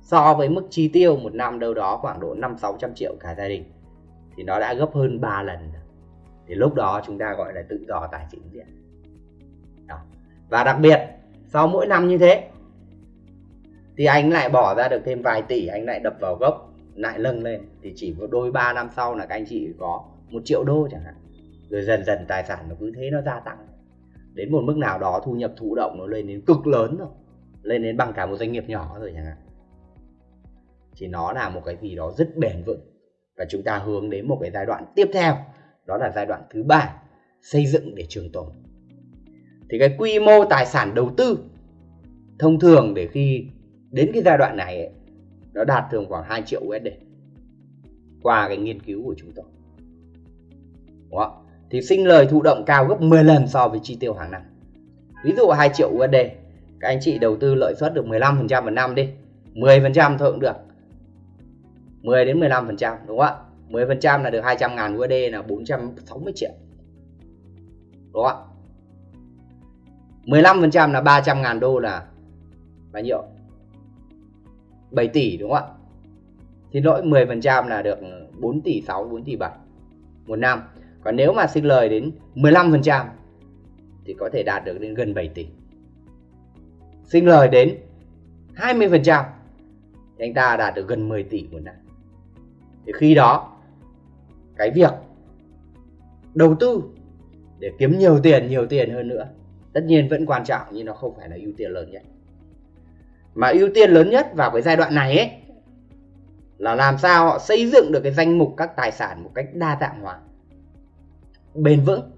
So với mức chi tiêu một năm đâu đó khoảng độ 5 600 triệu cả gia đình thì nó đã gấp hơn 3 lần thì lúc đó chúng ta gọi là tự do tài chính diện. Đó. và đặc biệt sau mỗi năm như thế, thì anh lại bỏ ra được thêm vài tỷ, anh lại đập vào gốc, lại nâng lên. Thì chỉ có đôi ba năm sau là các anh chị có một triệu đô chẳng hạn. Rồi dần dần tài sản nó cứ thế nó gia tăng. Đến một mức nào đó thu nhập thụ động nó lên đến cực lớn rồi. Lên đến bằng cả một doanh nghiệp nhỏ rồi chẳng hạn. Thì nó là một cái gì đó rất bền vững. Và chúng ta hướng đến một cái giai đoạn tiếp theo. Đó là giai đoạn thứ ba, xây dựng để trường tồn thì cái quy mô tài sản đầu tư thông thường để khi đến cái giai đoạn này ấy, nó đạt thường khoảng 2 triệu USD qua cái nghiên cứu của chúng tôi. Đúng không? thì sinh lời thụ động cao gấp 10 lần so với chi tiêu hàng năm. Ví dụ 2 triệu USD các anh chị đầu tư lợi suất được 15% một năm đi. 10% thôi cũng được. 10 đến 15% đúng không ạ? 10% là được 200 ngàn USD là 460 triệu. Đúng không ạ? 15% là 300 ngàn đô là bao nhiêu 7 tỷ đúng không ạ? Thì lỗi 10% là được 4 tỷ 6 4 tỷ 7 một năm. Còn nếu mà sinh lời đến 15% thì có thể đạt được đến gần 7 tỷ. Sinh lời đến 20% thì anh ta đạt được gần 10 tỷ một năm. Thì khi đó, cái việc đầu tư để kiếm nhiều tiền nhiều tiền hơn nữa tất nhiên vẫn quan trọng, nhưng nó không phải là ưu tiên lớn nhất. Mà ưu tiên lớn nhất vào cái giai đoạn này ấy, là làm sao họ xây dựng được cái danh mục các tài sản một cách đa dạng hóa, bền vững,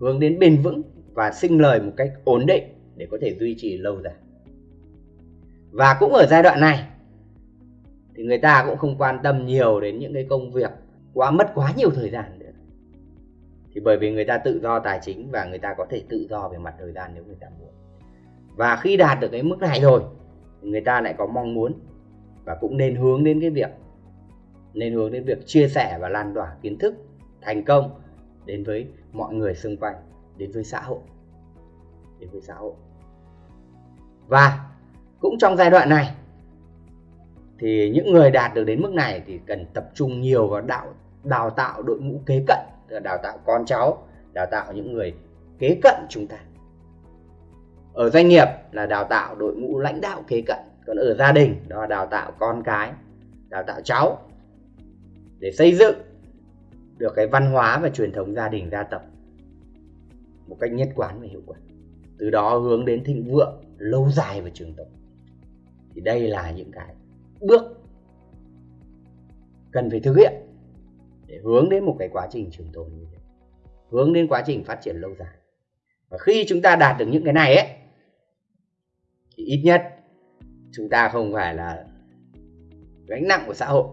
hướng đến bền vững và sinh lời một cách ổn định để có thể duy trì lâu dài. Và cũng ở giai đoạn này, thì người ta cũng không quan tâm nhiều đến những cái công việc quá, mất quá nhiều thời gian thì bởi vì người ta tự do tài chính và người ta có thể tự do về mặt thời gian nếu người ta muốn. Và khi đạt được cái mức này rồi, người ta lại có mong muốn và cũng nên hướng đến cái việc, nên hướng đến việc chia sẻ và lan tỏa kiến thức thành công đến với mọi người xung quanh, đến với xã hội, đến với xã hội. Và cũng trong giai đoạn này, thì những người đạt được đến mức này thì cần tập trung nhiều vào đạo, đào tạo đội ngũ kế cận đào tạo con cháu, đào tạo những người kế cận chúng ta. Ở doanh nghiệp là đào tạo đội ngũ lãnh đạo kế cận, còn ở gia đình đó là đào tạo con cái, đào tạo cháu để xây dựng được cái văn hóa và truyền thống gia đình, gia tộc một cách nhất quán và hiệu quả. Từ đó hướng đến thịnh vượng lâu dài và trường tồn. Thì đây là những cái bước cần phải thực hiện để hướng đến một cái quá trình trường tồn như thế. Hướng đến quá trình phát triển lâu dài. Và khi chúng ta đạt được những cái này ấy thì ít nhất chúng ta không phải là gánh nặng của xã hội.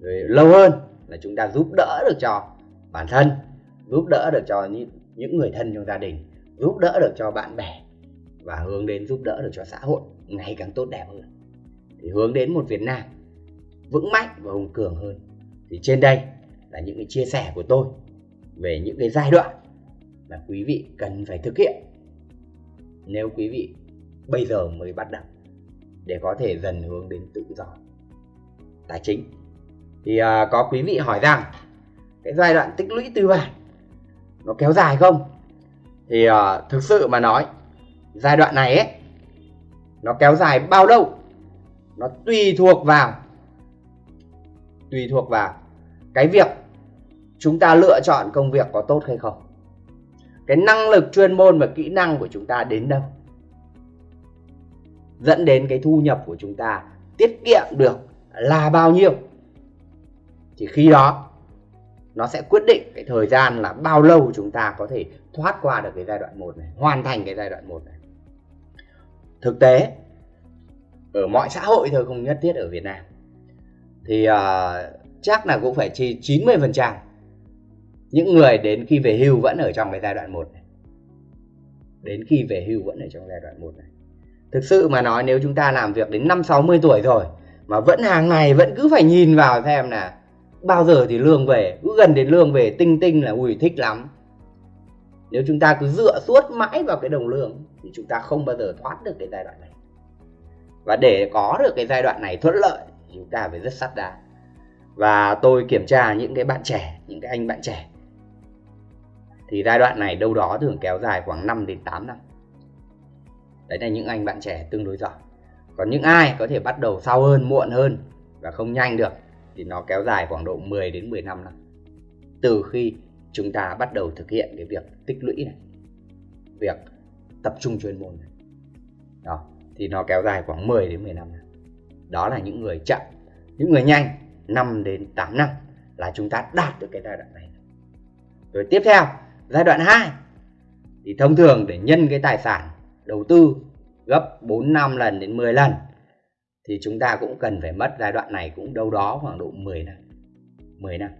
Rồi lâu hơn là chúng ta giúp đỡ được cho bản thân giúp đỡ được cho những, những người thân trong gia đình giúp đỡ được cho bạn bè và hướng đến giúp đỡ được cho xã hội ngày càng tốt đẹp hơn. Thì hướng đến một Việt Nam vững mạnh và hùng cường hơn. Thì trên đây là những cái chia sẻ của tôi về những cái giai đoạn mà quý vị cần phải thực hiện. Nếu quý vị bây giờ mới bắt đầu để có thể dần hướng đến tự do tài chính. Thì à, có quý vị hỏi rằng cái giai đoạn tích lũy tư bản nó kéo dài không? Thì à, thực sự mà nói giai đoạn này ấy nó kéo dài bao lâu? Nó tùy thuộc vào tùy thuộc vào cái việc chúng ta lựa chọn công việc có tốt hay không? Cái năng lực chuyên môn và kỹ năng của chúng ta đến đâu? Dẫn đến cái thu nhập của chúng ta tiết kiệm được là bao nhiêu? Thì khi đó nó sẽ quyết định cái thời gian là bao lâu chúng ta có thể thoát qua được cái giai đoạn 1 này, hoàn thành cái giai đoạn 1 này. Thực tế ở mọi xã hội thôi không nhất thiết ở Việt Nam. Thì uh, chắc là cũng phải chi 90% những người đến khi về hưu vẫn ở trong cái giai đoạn 1 này. Đến khi về hưu vẫn ở trong giai đoạn 1 này. Thực sự mà nói nếu chúng ta làm việc đến 5 60 tuổi rồi mà vẫn hàng ngày vẫn cứ phải nhìn vào xem là bao giờ thì lương về, cứ gần đến lương về tinh tinh là ui thích lắm. Nếu chúng ta cứ dựa suốt mãi vào cái đồng lương thì chúng ta không bao giờ thoát được cái giai đoạn này. Và để có được cái giai đoạn này thuận lợi thì chúng ta phải rất sắt đá. Và tôi kiểm tra những cái bạn trẻ, những cái anh bạn trẻ thì giai đoạn này đâu đó thường kéo dài khoảng 5 đến 8 năm. Đấy là những anh bạn trẻ tương đối giỏi. Còn những ai có thể bắt đầu sau hơn, muộn hơn và không nhanh được thì nó kéo dài khoảng độ 10 đến 15 năm từ khi chúng ta bắt đầu thực hiện cái việc tích lũy này, việc tập trung chuyên môn này, đó, thì nó kéo dài khoảng 10 đến 15 năm đó là những người chậm, những người nhanh 5 đến 8 năm là chúng ta đạt được cái giai đoạn này. Rồi tiếp theo giai đoạn 2 thì thông thường để nhân cái tài sản đầu tư gấp 4 5 lần đến 10 lần thì chúng ta cũng cần phải mất giai đoạn này cũng đâu đó khoảng độ 10 năm. 10 năm.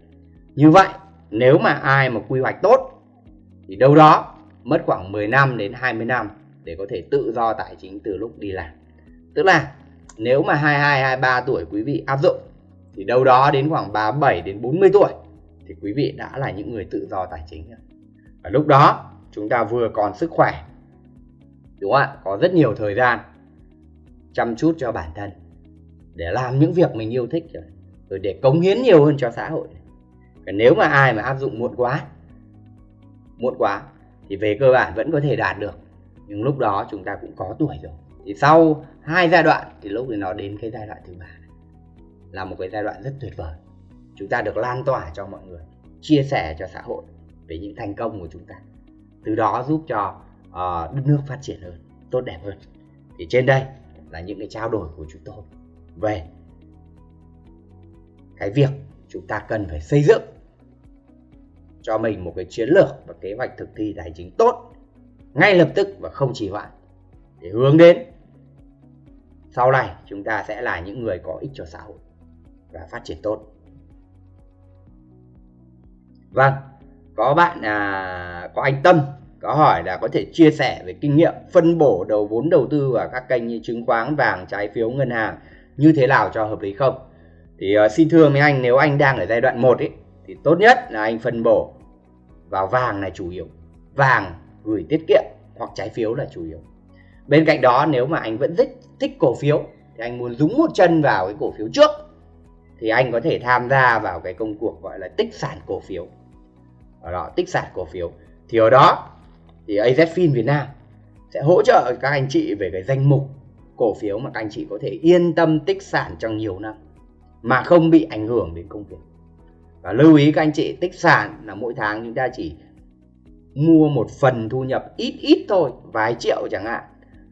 Như vậy, nếu mà ai mà quy hoạch tốt thì đâu đó mất khoảng 10 năm đến 20 năm để có thể tự do tài chính từ lúc đi làm. Tức là nếu mà 22 23 tuổi quý vị áp dụng thì đâu đó đến khoảng 37 đến 40 tuổi thì quý vị đã là những người tự do tài chính rồi. Và lúc đó, chúng ta vừa còn sức khỏe, đúng không ạ? Có rất nhiều thời gian chăm chút cho bản thân để làm những việc mình yêu thích rồi rồi để cống hiến nhiều hơn cho xã hội. Còn nếu mà ai mà áp dụng muộn quá muộn quá thì về cơ bản vẫn có thể đạt được. Nhưng lúc đó chúng ta cũng có tuổi rồi. Thì sau hai giai đoạn thì lúc thì nó đến cái giai đoạn thứ ba. Là một cái giai đoạn rất tuyệt vời. Chúng ta được lan tỏa cho mọi người, chia sẻ cho xã hội về những thành công của chúng ta. Từ đó giúp cho uh, đất nước phát triển hơn tốt đẹp hơn. Thì trên đây là những cái trao đổi của chúng tôi về cái việc chúng ta cần phải xây dựng cho mình một cái chiến lược và kế hoạch thực thi tài chính tốt ngay lập tức và không trì hoãn. Để hướng đến sau này chúng ta sẽ là những người có ích cho xã hội và phát triển tốt. Vâng có bạn à, có anh Tâm có hỏi là có thể chia sẻ về kinh nghiệm phân bổ đầu vốn đầu tư vào các kênh như chứng khoán vàng trái phiếu ngân hàng như thế nào cho hợp lý không? Thì uh, xin thưa với anh nếu anh đang ở giai đoạn 1 ấy thì tốt nhất là anh phân bổ vào vàng là chủ yếu vàng gửi tiết kiệm hoặc trái phiếu là chủ yếu. Bên cạnh đó nếu mà anh vẫn rất thích cổ phiếu thì anh muốn dúng một chân vào cái cổ phiếu trước thì anh có thể tham gia vào cái công cuộc gọi là tích sản cổ phiếu ở đó tích sản cổ phiếu. Thì ở đó thì AZFIN Việt Nam sẽ hỗ trợ các anh chị về cái danh mục cổ phiếu mà các anh chị có thể yên tâm tích sản trong nhiều năm, mà không bị ảnh hưởng đến công việc. Và lưu ý các anh chị, tích sản là mỗi tháng chúng ta chỉ mua một phần thu nhập ít ít thôi, vài triệu chẳng hạn.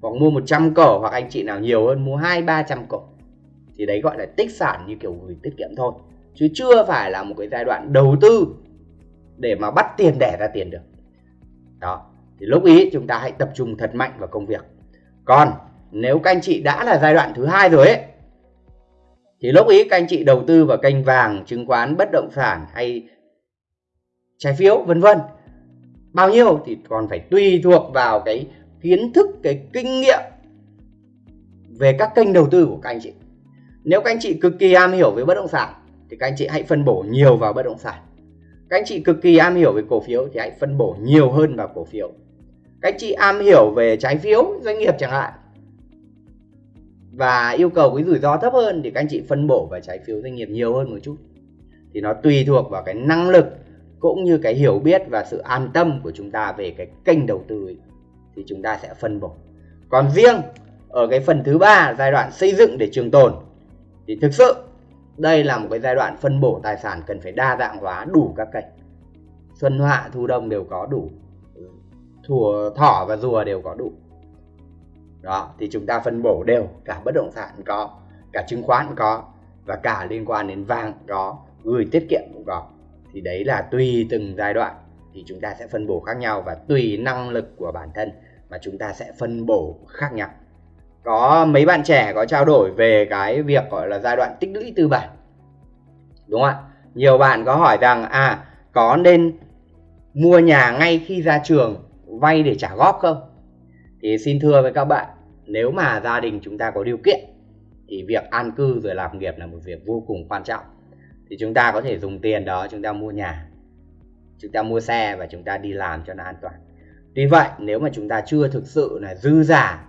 Hoặc mua 100 cổ, hoặc anh chị nào nhiều hơn, mua hai, ba trăm cổ. Thì đấy gọi là tích sản như kiểu gửi tiết kiệm thôi. Chứ chưa phải là một cái giai đoạn đầu tư để mà bắt tiền đẻ ra tiền được. Đó, thì lúc ý chúng ta hãy tập trung thật mạnh vào công việc. Còn nếu các anh chị đã là giai đoạn thứ hai rồi ấy, thì lúc ý các anh chị đầu tư vào kênh vàng, chứng khoán, bất động sản hay trái phiếu, vân vân. Bao nhiêu thì còn phải tùy thuộc vào cái kiến thức, cái kinh nghiệm về các kênh đầu tư của các anh chị. Nếu các anh chị cực kỳ am hiểu về bất động sản, thì các anh chị hãy phân bổ nhiều vào bất động sản các anh chị cực kỳ am hiểu về cổ phiếu thì hãy phân bổ nhiều hơn vào cổ phiếu. Các anh chị am hiểu về trái phiếu doanh nghiệp chẳng hạn và yêu cầu cái rủi ro thấp hơn thì các anh chị phân bổ vào trái phiếu doanh nghiệp nhiều hơn một chút. Thì nó tùy thuộc vào cái năng lực cũng như cái hiểu biết và sự an tâm của chúng ta về cái kênh đầu tư ấy, thì chúng ta sẽ phân bổ. Còn riêng ở cái phần thứ ba giai đoạn xây dựng để trường tồn thì thực sự đây là một cái giai đoạn phân bổ tài sản cần phải đa dạng hóa đủ các kênh. Xuân hạ thu đông đều có đủ. Thùa thỏ và rùa đều có đủ. Đó, thì chúng ta phân bổ đều. Cả bất động sản có, cả chứng khoán có, và cả liên quan đến vàng có, gửi tiết kiệm cũng có. Thì đấy là tùy từng giai đoạn, thì chúng ta sẽ phân bổ khác nhau và tùy năng lực của bản thân mà chúng ta sẽ phân bổ khác nhau có mấy bạn trẻ có trao đổi về cái việc, gọi là, giai đoạn tích lũy tư bản. Đúng không ạ? Nhiều bạn có hỏi rằng à có nên mua nhà ngay khi ra trường, vay để trả góp không? Thì xin thưa với các bạn, nếu mà gia đình chúng ta có điều kiện, thì việc an cư rồi làm nghiệp là một việc vô cùng quan trọng. Thì chúng ta có thể dùng tiền đó, chúng ta mua nhà, chúng ta mua xe và chúng ta đi làm cho nó an toàn. Tuy vậy, nếu mà chúng ta chưa thực sự là dư giả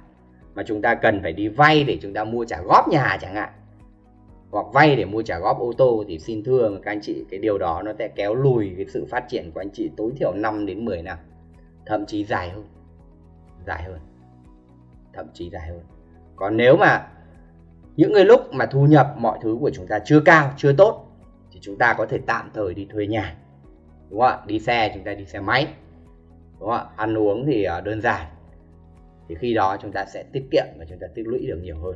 mà chúng ta cần phải đi vay để chúng ta mua trả góp nhà chẳng hạn. Hoặc vay để mua trả góp ô tô thì xin thưa các anh chị, cái điều đó nó sẽ kéo lùi cái sự phát triển của anh chị tối thiểu 5 đến 10 năm, thậm chí dài hơn dài hơn, thậm chí dài hơn. Còn nếu mà những người lúc mà thu nhập mọi thứ của chúng ta chưa cao, chưa tốt, thì chúng ta có thể tạm thời đi thuê nhà, đúng không ạ? Đi xe, chúng ta đi xe máy, đúng không ạ? Ăn uống thì ờ, đơn giản thì khi đó chúng ta sẽ tiết kiệm và chúng ta tích lũy được nhiều hơn.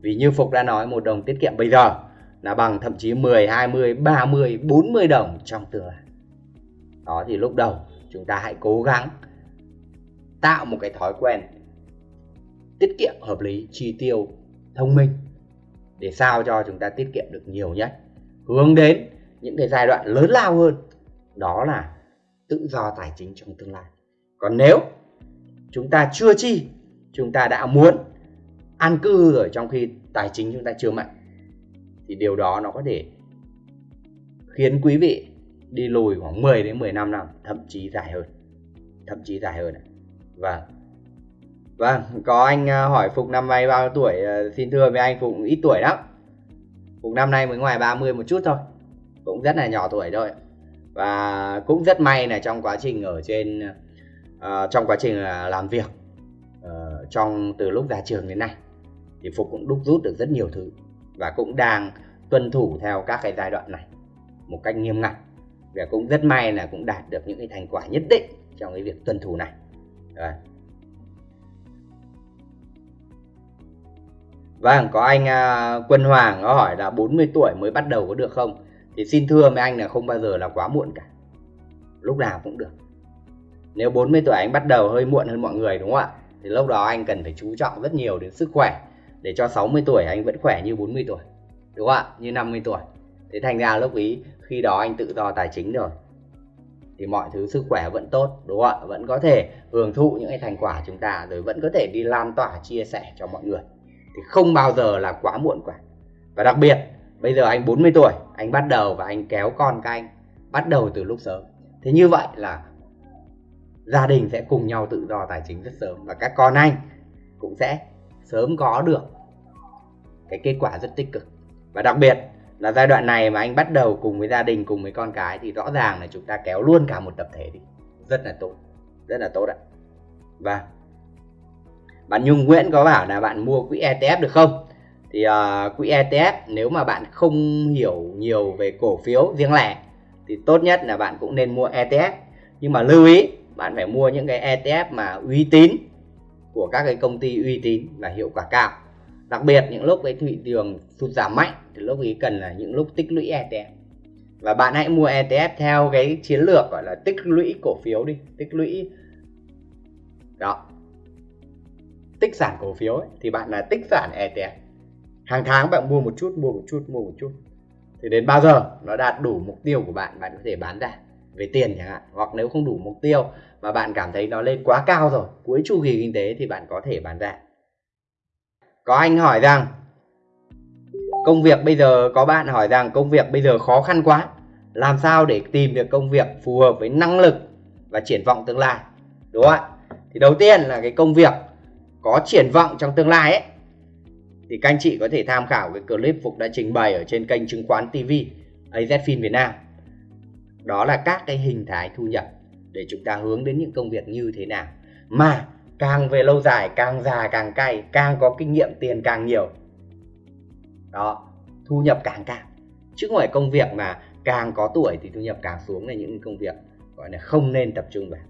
Vì như Phục đã nói một đồng tiết kiệm bây giờ là bằng thậm chí 10, 20, 30, 40 đồng trong tương lai. Đó thì lúc đầu chúng ta hãy cố gắng tạo một cái thói quen tiết kiệm hợp lý chi tiêu thông minh để sao cho chúng ta tiết kiệm được nhiều nhất. Hướng đến những cái giai đoạn lớn lao hơn đó là tự do tài chính trong tương lai. Còn nếu chúng ta chưa chi, chúng ta đã muốn an cư rồi trong khi tài chính chúng ta chưa mạnh. Thì điều đó nó có thể khiến quý vị đi lùi khoảng 10 đến 15 năm thậm chí dài hơn, thậm chí dài hơn và vâng. vâng. Có anh à, hỏi phục năm nay bao tuổi à, xin thưa với anh phục ít tuổi lắm. Phục năm nay mới ngoài 30 một chút thôi, cũng rất là nhỏ tuổi thôi. Và cũng rất may là trong quá trình ở trên Ờ, trong quá trình làm việc ờ, trong từ lúc ra trường đến nay thì Phục cũng đúc rút được rất nhiều thứ và cũng đang tuân thủ theo các cái giai đoạn này một cách nghiêm ngặt và cũng rất may là cũng đạt được những cái thành quả nhất định trong cái việc tuân thủ này Rồi. Vâng, có anh à, Quân Hoàng có hỏi là 40 tuổi mới bắt đầu có được không? Thì xin thưa với anh là không bao giờ là quá muộn cả. Lúc nào cũng được. Nếu 40 tuổi anh bắt đầu hơi muộn hơn mọi người, đúng không ạ? Thì lúc đó anh cần phải chú trọng rất nhiều đến sức khỏe để cho 60 tuổi anh vẫn khỏe như 40 tuổi. Đúng không ạ? Như 50 tuổi. Thế thành ra lúc ý, khi đó anh tự do tài chính rồi, thì mọi thứ sức khỏe vẫn tốt, đúng không ạ vẫn có thể hưởng thụ những cái thành quả chúng ta, rồi vẫn có thể đi lan tỏa, chia sẻ cho mọi người thì không bao giờ là quá muộn cả và đặc biệt, bây giờ anh 40 tuổi, anh bắt đầu và anh kéo con các anh bắt đầu từ lúc sớm thế như vậy là gia đình sẽ cùng nhau tự do tài chính rất sớm và các con anh cũng sẽ sớm có được cái kết quả rất tích cực. Và đặc biệt là giai đoạn này mà anh bắt đầu cùng với gia đình cùng với con cái thì rõ ràng là chúng ta kéo luôn cả một tập thể đi. Rất là tốt rất là tốt ạ. Và bạn Nhung Nguyễn có bảo là bạn mua quỹ ETF được không? Thì uh, quỹ ETF nếu mà bạn không hiểu nhiều về cổ phiếu riêng lẻ thì tốt nhất là bạn cũng nên mua ETF nhưng mà lưu ý bạn phải mua những cái ETF mà uy tín của các cái công ty uy tín và hiệu quả cao. Đặc biệt những lúc cái thị trường sụt giảm mạnh thì lúc ấy cần là những lúc tích lũy ETF và bạn hãy mua ETF theo cái chiến lược gọi là tích lũy cổ phiếu đi tích lũy đó tích sản cổ phiếu ấy, thì bạn là tích sản ETF hàng tháng bạn mua một chút mua một chút mua một chút. Thì đến bao giờ nó đạt đủ mục tiêu của bạn bạn có thể bán ra về tiền chẳng hạn, hoặc nếu không đủ mục tiêu mà bạn cảm thấy nó lên quá cao rồi, cuối chu kỳ kinh tế thì bạn có thể bán ra. Có anh hỏi rằng, công việc bây giờ, có bạn hỏi rằng công việc bây giờ khó khăn quá, làm sao để tìm được công việc phù hợp với năng lực và triển vọng tương lai? Đúng không ạ? Thì đầu tiên là cái công việc có triển vọng trong tương lai ấy, thì các anh chị có thể tham khảo cái clip Phục đã trình bày ở trên kênh chứng khoán TV AZFIN Việt Nam đó là các cái hình thái thu nhập để chúng ta hướng đến những công việc như thế nào. Mà càng về lâu dài, càng già càng cay, càng có kinh nghiệm, tiền càng nhiều. Đó, thu nhập càng cao. Chứ không phải công việc mà càng có tuổi thì thu nhập càng xuống là những công việc gọi là không nên tập trung vào.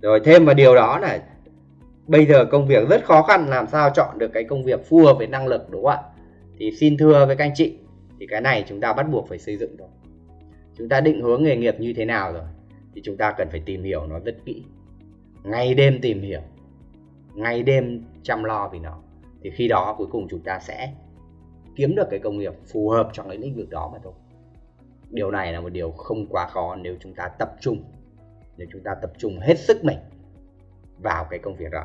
Rồi thêm vào điều đó là bây giờ công việc rất khó khăn, làm sao chọn được cái công việc phù hợp với năng lực, đúng không ạ? Thì xin thưa với các anh chị, thì cái này chúng ta bắt buộc phải xây dựng rồi chúng ta định hướng nghề nghiệp như thế nào rồi? Thì chúng ta cần phải tìm hiểu nó rất kỹ. Ngày đêm tìm hiểu. Ngày đêm chăm lo vì nó. Thì khi đó cuối cùng chúng ta sẽ kiếm được cái công nghiệp phù hợp trong cái lĩnh vực đó mà thôi. Điều này là một điều không quá khó nếu chúng ta tập trung. Nếu chúng ta tập trung hết sức mình vào cái công việc đó.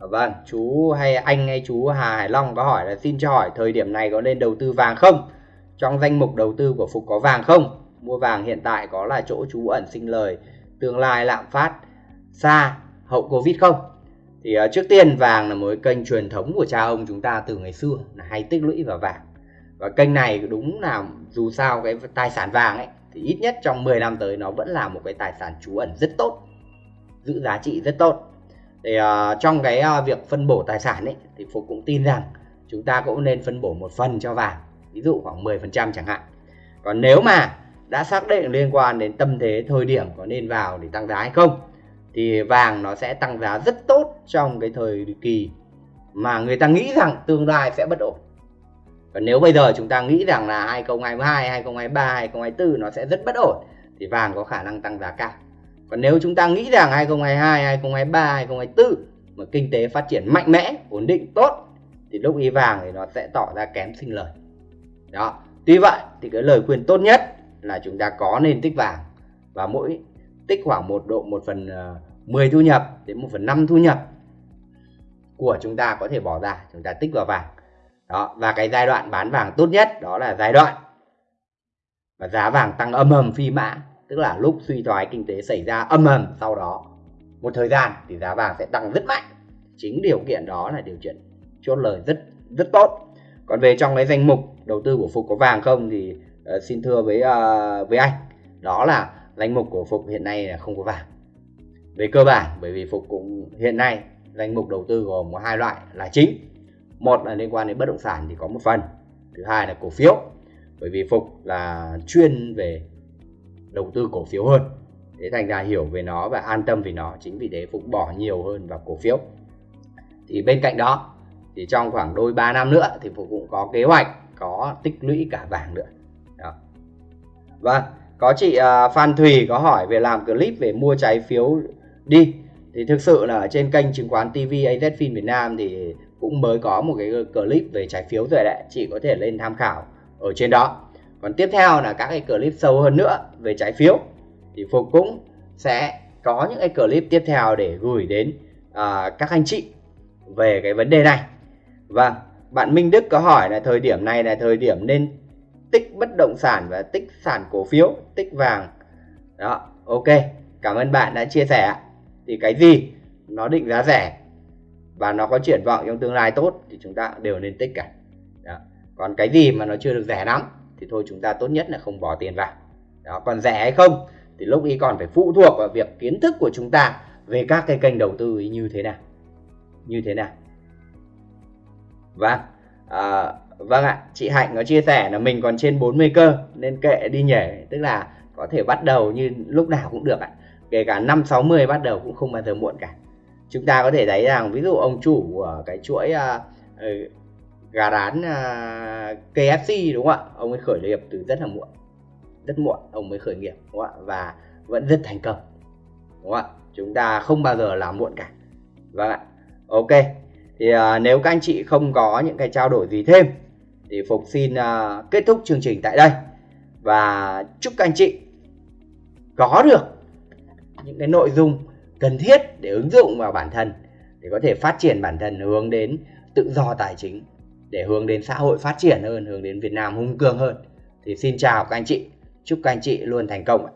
À, vâng chú hay anh hay chú Hà Hải Long có hỏi là xin cho hỏi thời điểm này có nên đầu tư vàng không? Trong danh mục đầu tư của Phục có vàng không? Mua vàng hiện tại có là chỗ trú ẩn sinh lời tương lai lạm phát xa hậu Covid không? Thì uh, trước tiên vàng là một kênh truyền thống của cha ông chúng ta từ ngày xưa là hay tích lũy vào vàng. Và kênh này đúng là dù sao cái tài sản vàng ấy thì ít nhất trong 10 năm tới nó vẫn là một cái tài sản trú ẩn rất tốt giữ giá trị rất tốt. Thì uh, trong cái uh, việc phân bổ tài sản ấy thì phục cũng tin rằng chúng ta cũng nên phân bổ một phần cho vàng ví dụ khoảng 10% chẳng hạn. Còn nếu mà đã xác định liên quan đến tâm thế thời điểm có nên vào để tăng giá hay không thì vàng nó sẽ tăng giá rất tốt trong cái thời kỳ mà người ta nghĩ rằng tương lai sẽ bất ổn và nếu bây giờ chúng ta nghĩ rằng là 2022, 2023, 2024 nó sẽ rất bất ổn thì vàng có khả năng tăng giá cao. Còn nếu chúng ta nghĩ rằng 2022, 2023, 2024 mà kinh tế phát triển mạnh mẽ, ổn định tốt thì lúc ý vàng thì nó sẽ tỏ ra kém sinh lời. Đó. Tuy vậy thì cái lời khuyên tốt nhất là chúng ta có nên tích vàng. Và mỗi tích khoảng một độ 1 phần ờ, 10 thu nhập đến 1 phần 5 thu nhập của chúng ta có thể bỏ ra, chúng ta tích vào vàng. Đó, và cái giai đoạn bán vàng tốt nhất đó là giai đoạn và giá vàng tăng âm ầm phi mã, tức là lúc suy thoái kinh tế xảy ra âm ầm sau đó, một thời gian thì giá vàng sẽ tăng rất mạnh. Chính điều kiện đó là điều kiện chốt lời rất rất tốt. Còn về trong cái danh mục đầu tư của phục có vàng không thì uh, xin thưa với uh, với anh đó là danh mục của phục hiện nay là không có vàng. Về cơ bản bởi vì phục cũng hiện nay danh mục đầu tư gồm có hai loại là chính. Một là liên quan đến bất động sản thì có một phần thứ hai là cổ phiếu. Bởi vì phục là chuyên về đầu tư cổ phiếu hơn thế thành ra hiểu về nó và an tâm về nó chính vì thế phục bỏ nhiều hơn vào cổ phiếu. Thì bên cạnh đó thì trong khoảng đôi 3 năm nữa thì Phục cũng có kế hoạch có tích lũy cả vàng nữa. Vâng, có chị uh, Phan Thùy có hỏi về làm clip về mua trái phiếu đi. Thì thực sự là ở trên kênh chứng khoán TV AZFIN Việt Nam thì cũng mới có một cái clip về trái phiếu rồi đấy. Chị có thể lên tham khảo ở trên đó. Còn tiếp theo là các cái clip sâu hơn nữa về trái phiếu. Thì Phục cũng sẽ có những cái clip tiếp theo để gửi đến uh, các anh chị về cái vấn đề này. Vâng bạn Minh Đức có hỏi là thời điểm này là thời điểm nên tích bất động sản và tích sản cổ phiếu tích vàng. Đó ok cảm ơn bạn đã chia sẻ. Thì cái gì nó định giá rẻ và nó có triển vọng trong tương lai tốt thì chúng ta đều nên tích cả. Đó. còn cái gì mà nó chưa được rẻ lắm thì thôi chúng ta tốt nhất là không bỏ tiền vào. Đó còn rẻ hay không thì lúc ý còn phải phụ thuộc vào việc kiến thức của chúng ta về các cái kênh đầu tư như thế nào. Như thế nào. Và à, vâng ạ chị Hạnh có chia sẻ là mình còn trên 40 cơ nên kệ đi nhảy tức là có thể bắt đầu như lúc nào cũng được ạ. Kể cả năm 60 bắt đầu cũng không bao giờ muộn cả. Chúng ta có thể thấy rằng ví dụ ông chủ của cái chuỗi uh, gà rán à, uh, KFC đúng không ạ? Ông ấy khởi nghiệp từ rất là muộn rất muộn ông mới khởi nghiệp đúng không ạ? Và vẫn rất thành công đúng không ạ? Chúng ta không bao giờ làm muộn cả. Vâng ạ ok thì à, nếu các anh chị không có những cái trao đổi gì thêm thì phục xin à, kết thúc chương trình tại đây. Và chúc các anh chị có được những cái nội dung cần thiết để ứng dụng vào bản thân để có thể phát triển bản thân hướng đến tự do tài chính để hướng đến xã hội phát triển hơn hướng đến Việt Nam hung cường hơn. Thì xin chào các anh chị chúc các anh chị luôn thành công